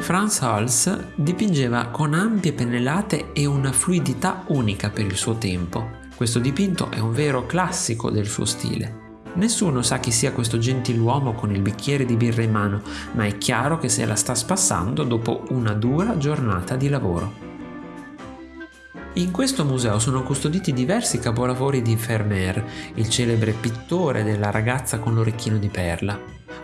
Franz Hals dipingeva con ampie pennellate e una fluidità unica per il suo tempo. Questo dipinto è un vero classico del suo stile. Nessuno sa chi sia questo gentiluomo con il bicchiere di birra in mano, ma è chiaro che se la sta spassando dopo una dura giornata di lavoro. In questo museo sono custoditi diversi capolavori di Vermeer, il celebre pittore della ragazza con l'orecchino di perla.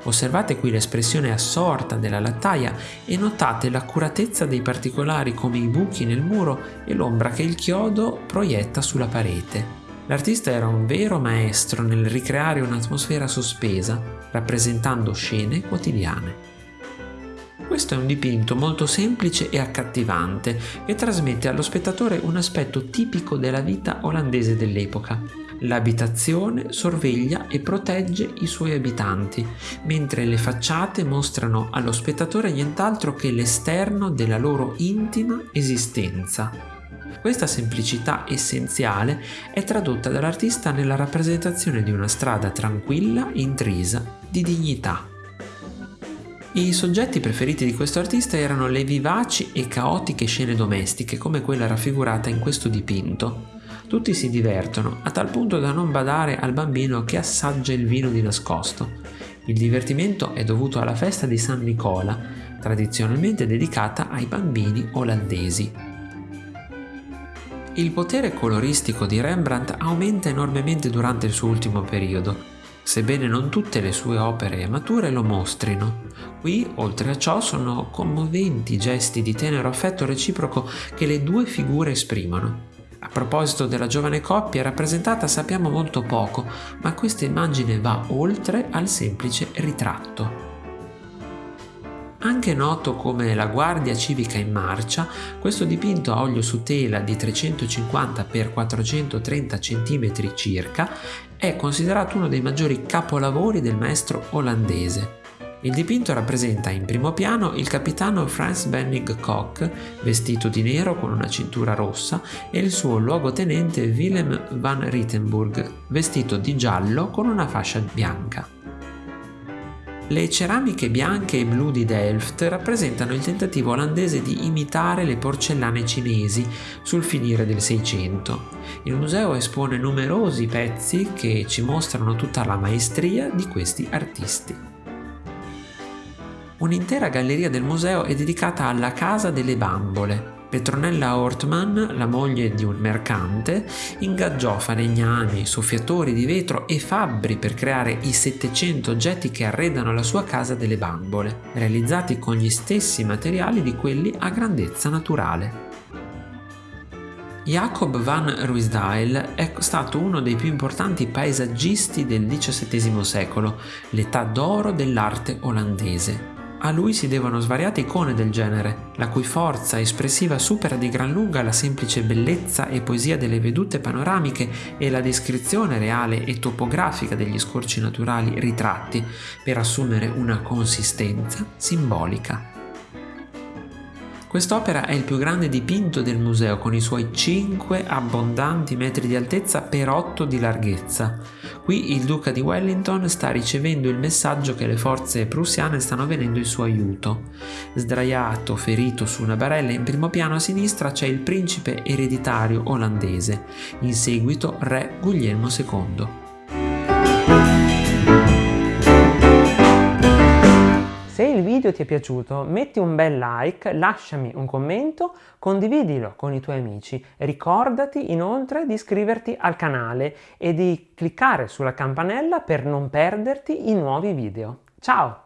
Osservate qui l'espressione assorta della lattaia e notate l'accuratezza dei particolari come i buchi nel muro e l'ombra che il chiodo proietta sulla parete. L'artista era un vero maestro nel ricreare un'atmosfera sospesa, rappresentando scene quotidiane. Questo è un dipinto molto semplice e accattivante che trasmette allo spettatore un aspetto tipico della vita olandese dell'epoca. L'abitazione sorveglia e protegge i suoi abitanti, mentre le facciate mostrano allo spettatore nient'altro che l'esterno della loro intima esistenza. Questa semplicità essenziale è tradotta dall'artista nella rappresentazione di una strada tranquilla, intrisa di dignità. I soggetti preferiti di questo artista erano le vivaci e caotiche scene domestiche come quella raffigurata in questo dipinto. Tutti si divertono, a tal punto da non badare al bambino che assaggia il vino di nascosto. Il divertimento è dovuto alla festa di San Nicola, tradizionalmente dedicata ai bambini olandesi. Il potere coloristico di Rembrandt aumenta enormemente durante il suo ultimo periodo, sebbene non tutte le sue opere mature lo mostrino. Qui, oltre a ciò, sono commoventi gesti di tenero affetto reciproco che le due figure esprimono. A proposito della giovane coppia rappresentata sappiamo molto poco, ma questa immagine va oltre al semplice ritratto. Anche noto come la Guardia Civica in Marcia, questo dipinto a olio su tela di 350 x 430 cm circa è considerato uno dei maggiori capolavori del maestro olandese. Il dipinto rappresenta in primo piano il capitano Frans Benning Koch, vestito di nero con una cintura rossa, e il suo luogotenente Willem van Rittenburg, vestito di giallo con una fascia bianca. Le ceramiche bianche e blu di Delft rappresentano il tentativo olandese di imitare le porcellane cinesi sul finire del Seicento. Il museo espone numerosi pezzi che ci mostrano tutta la maestria di questi artisti. Un'intera galleria del museo è dedicata alla Casa delle Bambole, Petronella Ortman, la moglie di un mercante, ingaggiò falegnami, soffiatori di vetro e fabbri per creare i 700 oggetti che arredano la sua casa delle bambole, realizzati con gli stessi materiali di quelli a grandezza naturale. Jacob van Ruysdael è stato uno dei più importanti paesaggisti del XVII secolo, l'età d'oro dell'arte olandese. A lui si devono svariate icone del genere, la cui forza espressiva supera di gran lunga la semplice bellezza e poesia delle vedute panoramiche e la descrizione reale e topografica degli scorci naturali ritratti per assumere una consistenza simbolica. Quest'opera è il più grande dipinto del museo con i suoi 5 abbondanti metri di altezza per 8 di larghezza. Qui il duca di Wellington sta ricevendo il messaggio che le forze prussiane stanno venendo in suo aiuto. Sdraiato, ferito su una barella in primo piano a sinistra c'è il principe ereditario olandese, in seguito re Guglielmo II. Video ti è piaciuto metti un bel like, lasciami un commento, condividilo con i tuoi amici. Ricordati inoltre di iscriverti al canale e di cliccare sulla campanella per non perderti i nuovi video. Ciao!